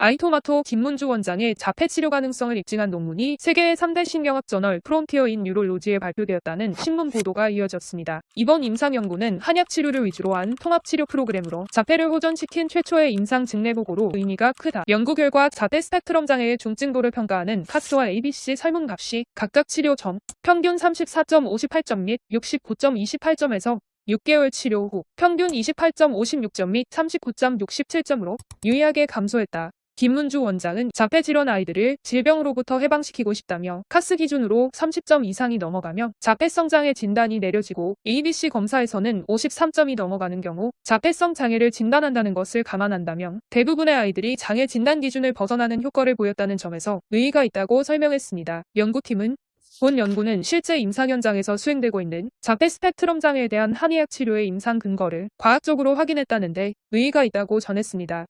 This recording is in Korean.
아이토마토 김문주 원장의 자폐 치료 가능성을 입증한 논문이 세계의 3대 신경학 저널 Frontiers in Neurology에 발표되었다는 신문 보도가 이어졌습니다. 이번 임상 연구는 한약 치료를 위주로 한 통합 치료 프로그램으로 자폐를 호전시킨 최초의 임상 증례 보고로 의미가 크다. 연구 결과 자폐 스펙트럼 장애의 중증도를 평가하는 CARS와 ABC 설문값이 각각 치료 전 평균 34.58점 및 69.28점에서 6개월 치료 후 평균 28.56점 및 39.67점으로 유의하게 감소했다. 김문주 원장은 자폐 질환 아이들을 질병으로부터 해방시키고 싶다며 카스 기준으로 30점 이상이 넘어가며 자폐성 장애 진단이 내려지고 ABC 검사에서는 53점이 넘어가는 경우 자폐성 장애를 진단한다는 것을 감안한다면 대부분의 아이들이 장애 진단 기준을 벗어나는 효과를 보였다는 점에서 의의가 있다고 설명했습니다. 연구팀은 본 연구는 실제 임상 현장에서 수행되고 있는 자폐 스펙트럼 장애에 대한 한의학 치료의 임상 근거를 과학적으로 확인했다는데 의의가 있다고 전했습니다.